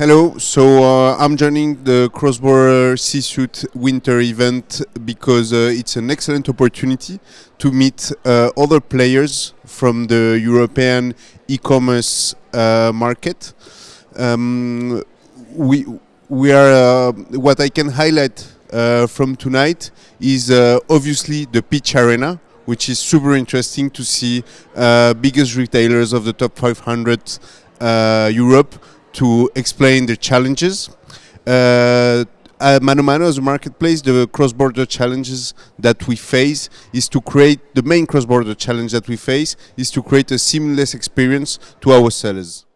Hello, so uh, I'm joining the Cross-Border C-Suite Winter event because uh, it's an excellent opportunity to meet uh, other players from the European e-commerce uh, market. Um, we, we are, uh, what I can highlight uh, from tonight is obviously the Pitch Arena, which is super interesting to see biggest retailers of the top 500 Europe to explain the challenges. Uh, at ManoMano as a marketplace, the cross-border challenges that we face is to create, the main cross-border challenge that we face is to create a seamless experience to our sellers.